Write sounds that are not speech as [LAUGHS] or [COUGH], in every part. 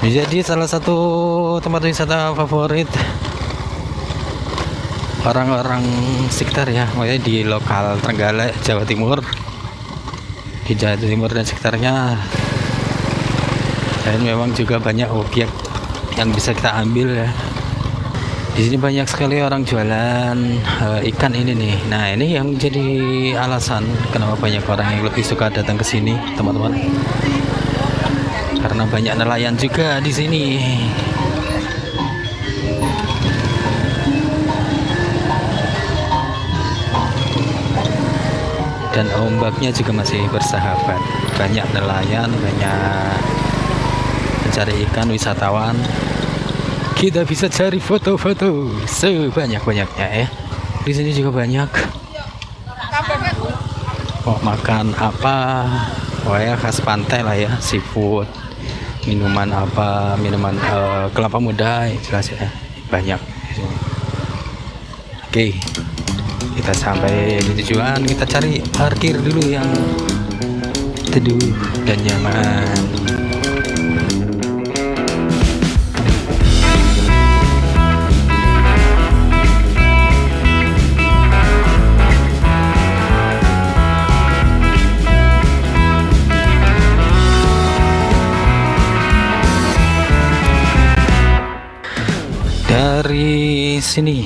Jadi salah satu tempat wisata favorit orang-orang sekitar ya, makanya di lokal Trenggalek, Jawa Timur. Di Jawa Timur dan sekitarnya. Dan memang juga banyak objek yang bisa kita ambil ya. Di sini banyak sekali orang jualan uh, ikan ini nih. Nah, ini yang jadi alasan kenapa banyak orang yang lebih suka datang ke sini, teman-teman. Karena banyak nelayan juga di sini. Dan ombaknya juga masih bersahabat. Banyak nelayan, banyak mencari ikan wisatawan. Kita bisa cari foto-foto sebanyak-banyaknya ya di sini juga banyak. Mau makan apa? Oh ya khas pantai lah ya seafood minuman apa minuman uh, kelapa muda ya, jelas ya. Banyak. Oke. Kita sampai di tujuan kita cari parkir dulu yang teduh dan nyaman dari sini.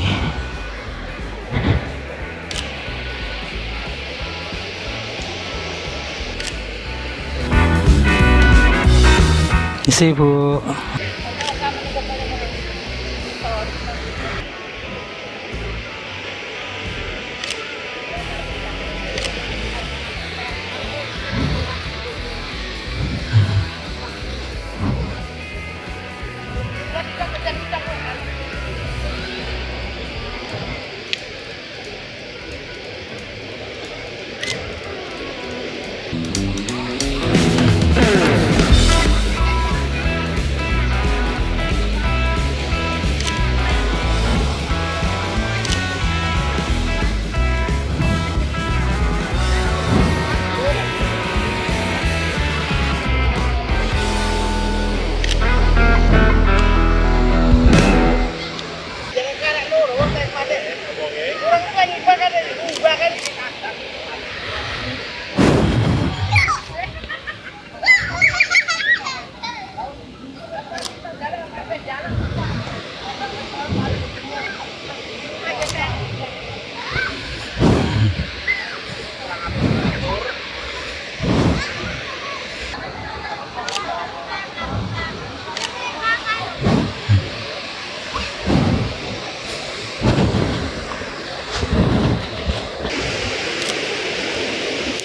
Isi bu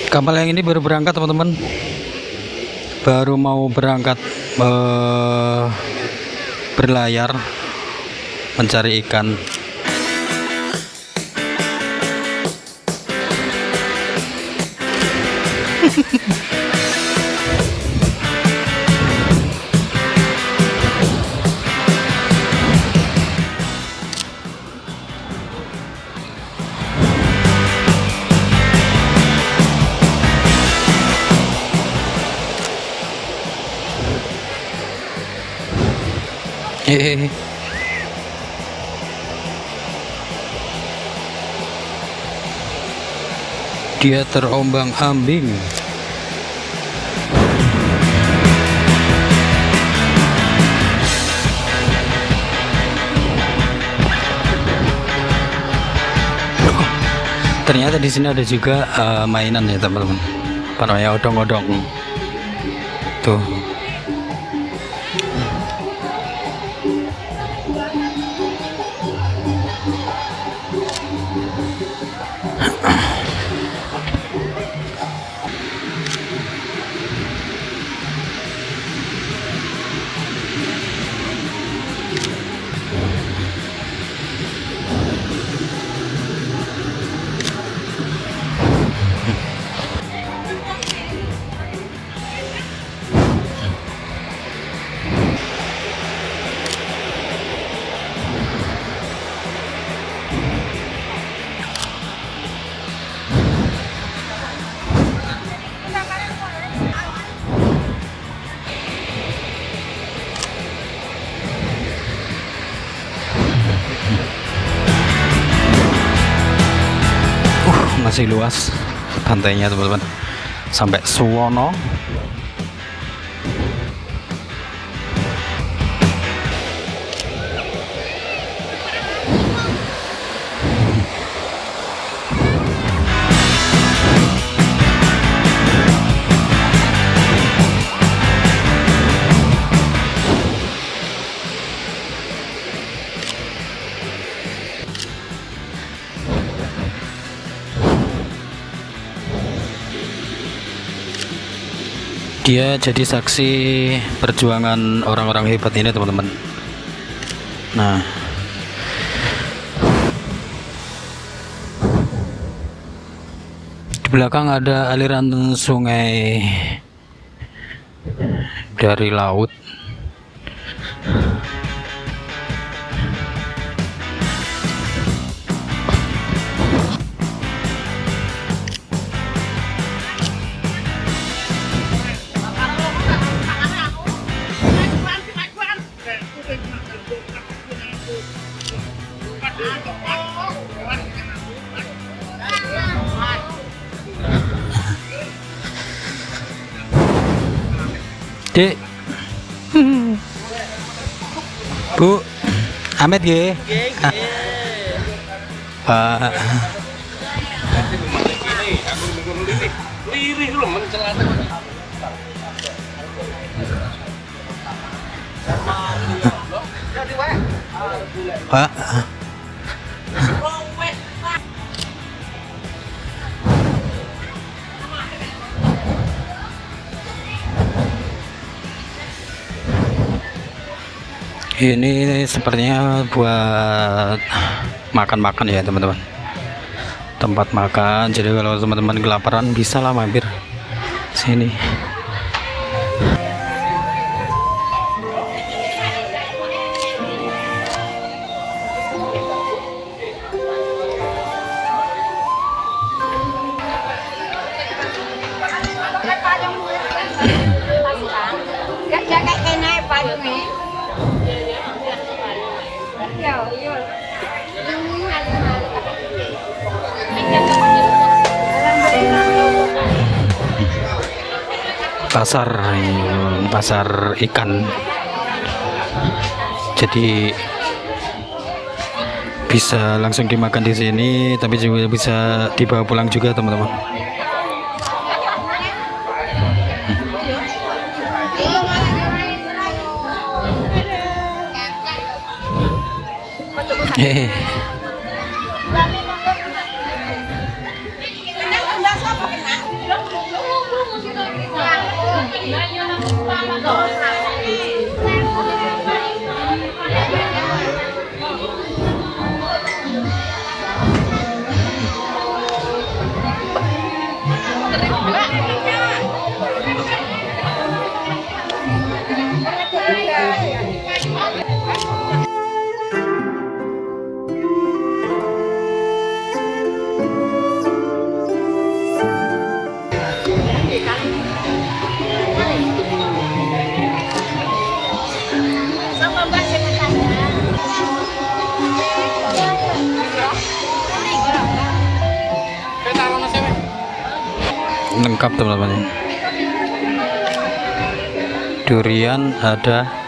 kapal yang ini baru berangkat teman-teman. Baru mau berangkat uh, berlayar mencari ikan [LAUGHS] [LAUGHS] Dia terombang-ambing. Ternyata di sini ada juga uh, mainan ya teman-teman. Namanya odong-odong. Tuh. Masih luas pantainya teman-teman. Sampai Suwono dia jadi saksi perjuangan orang-orang hebat ini teman-teman. Nah. Di belakang ada aliran sungai dari laut Bu. Amet nggih. Pak. Pak. Ini sepertinya buat makan-makan ya teman-teman. Tempat makan. Jadi kalau teman-teman kelaparan bisa lah mampir sini. Pasar pasar ikan. Jadi bisa langsung dimakan di sini tapi juga bisa dibawa pulang juga teman-teman. Hehehe. 来你让他们抓一下 lengkap teman-teman durian ada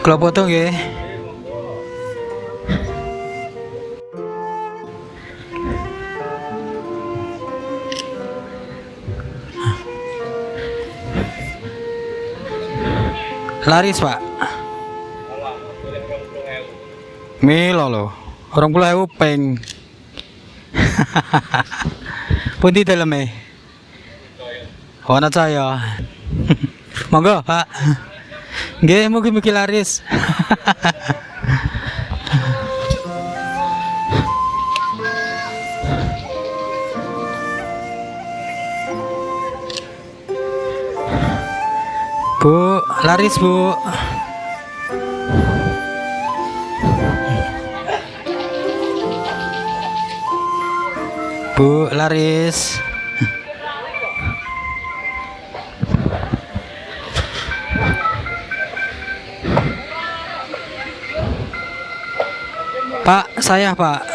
kalau potong ya. Laris pak. Milo peng [LAUGHS] pun di dalam eh. Warna saya [LAUGHS] monggo pak Nggih, mugi-mugi laris. Bu, laris bu. Bu, laris. Pak, saya Pak.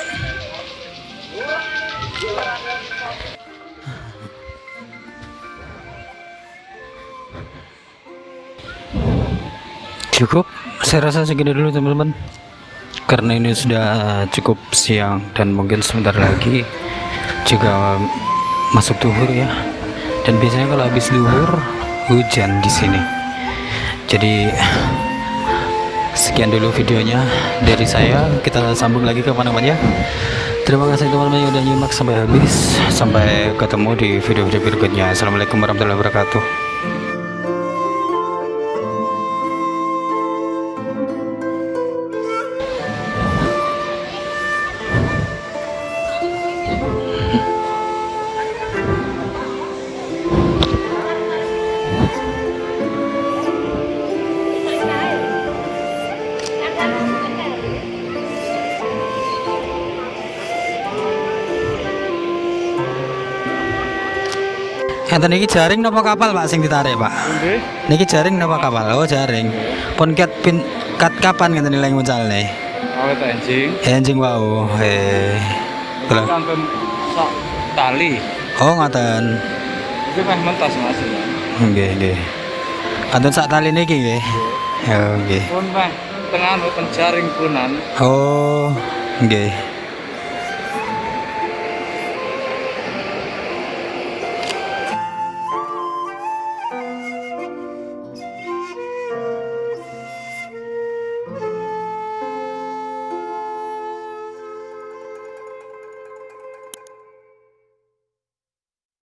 Cukup, saya rasa segini dulu teman-teman. Karena ini sudah cukup siang dan mungkin sebentar lagi juga masuk duhur ya. Dan biasanya kalau habis duhur hujan di sini. Jadi sekian dulu videonya dari saya. Kita sambung lagi ke mana-mana ya. Terima kasih teman-teman yang udah nyimak sampai habis. Sampai ketemu di video-video berikutnya. Assalamualaikum warahmatullahi wabarakatuh. Enten iki jaring napa kapal Pak sing ditarik Pak? Nggih. Niki jaring napa kapal? Oh jaring. Pun kat pin kat kapan ngenten nilai muncalne? Awet anjing. Anjing wau. Eh. Terus. Kantun sak tali. Oh ngoten. Itu meh mentas Mas. Nggih nggih. Kanten sak tali niki nggih. Oh nggih. Pun meh tengah ten jaring punan. Oh nggih.